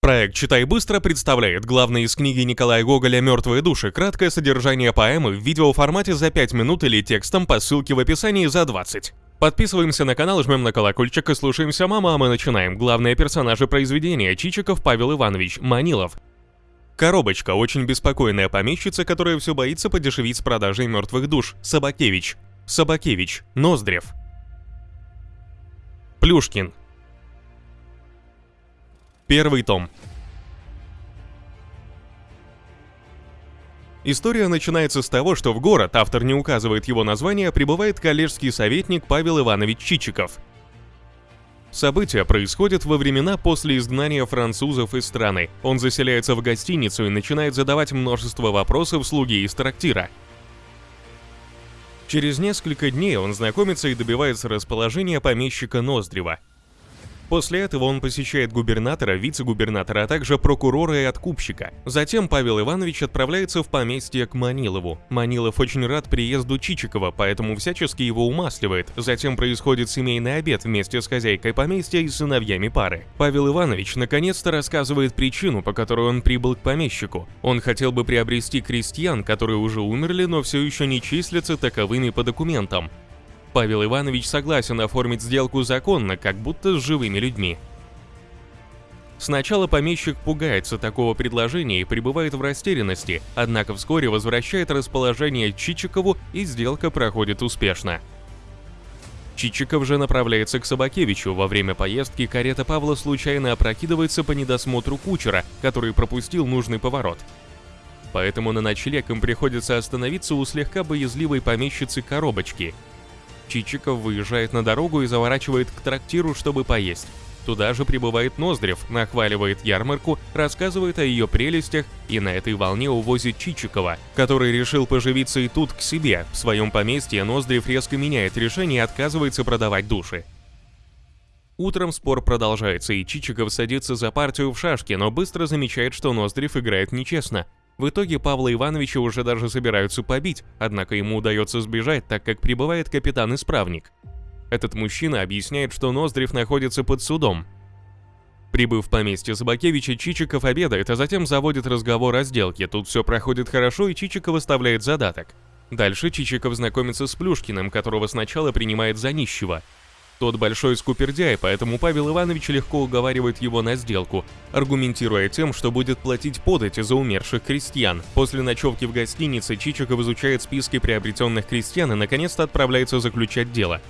Проект «Читай быстро» представляет главное из книги Николая Гоголя «Мертвые души» краткое содержание поэмы в видеоформате за 5 минут или текстом по ссылке в описании за 20. Подписываемся на канал, жмем на колокольчик и слушаемся «Мама», а мы начинаем. Главные персонажи произведения – Чичиков Павел Иванович, Манилов. Коробочка – очень беспокойная помещица, которая все боится подешевить с продажей мертвых душ. Собакевич. Собакевич. Ноздрев. Плюшкин. Первый том. История начинается с того, что в город, автор не указывает его название, прибывает коллежский советник Павел Иванович Чичиков. События происходят во времена после изгнания французов из страны. Он заселяется в гостиницу и начинает задавать множество вопросов слуги из трактира. Через несколько дней он знакомится и добивается расположения помещика Ноздрева – После этого он посещает губернатора, вице-губернатора, а также прокурора и откупщика. Затем Павел Иванович отправляется в поместье к Манилову. Манилов очень рад приезду Чичикова, поэтому всячески его умасливает. Затем происходит семейный обед вместе с хозяйкой поместья и сыновьями пары. Павел Иванович наконец-то рассказывает причину, по которой он прибыл к помещику. Он хотел бы приобрести крестьян, которые уже умерли, но все еще не числятся таковыми по документам. Павел Иванович согласен оформить сделку законно, как будто с живыми людьми. Сначала помещик пугается такого предложения и пребывает в растерянности, однако вскоре возвращает расположение Чичикову и сделка проходит успешно. Чичиков же направляется к Собакевичу. Во время поездки карета Павла случайно опрокидывается по недосмотру кучера, который пропустил нужный поворот. Поэтому на ночлег им приходится остановиться у слегка боязливой помещицы коробочки – Чичиков выезжает на дорогу и заворачивает к трактиру, чтобы поесть. Туда же прибывает Ноздрев, нахваливает ярмарку, рассказывает о ее прелестях и на этой волне увозит Чичикова, который решил поживиться и тут к себе. В своем поместье Ноздрев резко меняет решение и отказывается продавать души. Утром спор продолжается, и Чичиков садится за партию в шашки, но быстро замечает, что Ноздрев играет нечестно – в итоге Павла Ивановича уже даже собираются побить, однако ему удается сбежать, так как прибывает капитан-исправник. Этот мужчина объясняет, что Ноздрев находится под судом. Прибыв в поместье Собакевича, Чичиков обедает, а затем заводит разговор о сделке. Тут все проходит хорошо, и Чичиков выставляет задаток. Дальше Чичиков знакомится с Плюшкиным, которого сначала принимает за нищего – тот большой скупердяй, поэтому Павел Иванович легко уговаривает его на сделку, аргументируя тем, что будет платить подати за умерших крестьян. После ночевки в гостинице Чичиков изучает списки приобретенных крестьян и наконец-то отправляется заключать дело.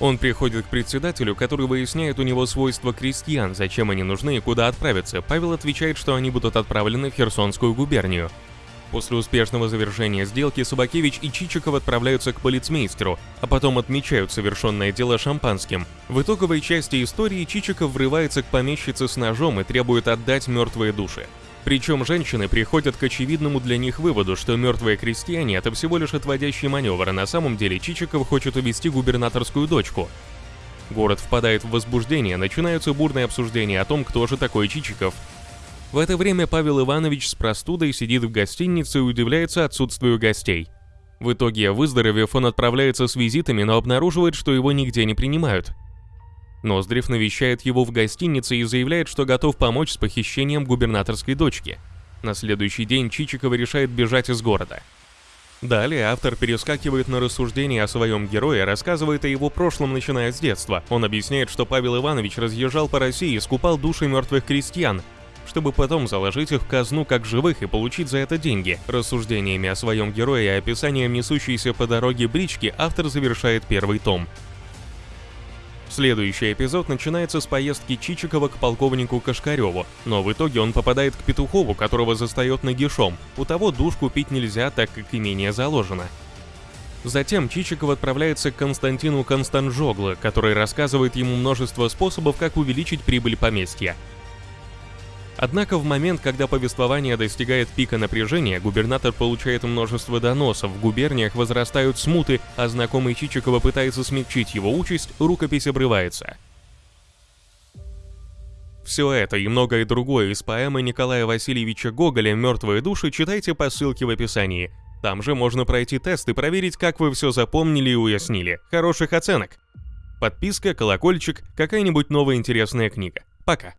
Он приходит к председателю, который выясняет у него свойства крестьян, зачем они нужны и куда отправиться. Павел отвечает, что они будут отправлены в Херсонскую губернию. После успешного завершения сделки Собакевич и Чичиков отправляются к полицмейстеру, а потом отмечают совершенное дело шампанским. В итоговой части истории Чичиков врывается к помещице с ножом и требует отдать мертвые души. Причем женщины приходят к очевидному для них выводу, что мертвые крестьяне – это всего лишь отводящий маневр, а на самом деле Чичиков хочет увести губернаторскую дочку. Город впадает в возбуждение, начинаются бурные обсуждения о том, кто же такой Чичиков, в это время Павел Иванович с простудой сидит в гостинице и удивляется отсутствию гостей. В итоге, выздоровев, он отправляется с визитами, но обнаруживает, что его нигде не принимают. Ноздрев навещает его в гостинице и заявляет, что готов помочь с похищением губернаторской дочки. На следующий день Чичикова решает бежать из города. Далее автор перескакивает на рассуждения о своем герое, рассказывает о его прошлом, начиная с детства. Он объясняет, что Павел Иванович разъезжал по России и скупал души мертвых крестьян, чтобы потом заложить их в казну как живых и получить за это деньги. Рассуждениями о своем герое и описанием несущейся по дороге брички автор завершает первый том. Следующий эпизод начинается с поездки Чичикова к полковнику Кашкареву, но в итоге он попадает к Петухову, которого застает нагишом. У того душ купить нельзя, так как имение заложено. Затем Чичиков отправляется к Константину Констанжогло, который рассказывает ему множество способов, как увеличить прибыль поместья. Однако в момент, когда повествование достигает пика напряжения, губернатор получает множество доносов, в губерниях возрастают смуты, а знакомый Чичикова пытается смягчить его участь, рукопись обрывается. Все это и многое другое из поэмы Николая Васильевича Гоголя «Мертвые души» читайте по ссылке в описании. Там же можно пройти тест и проверить, как вы все запомнили и уяснили. Хороших оценок! Подписка, колокольчик, какая-нибудь новая интересная книга. Пока!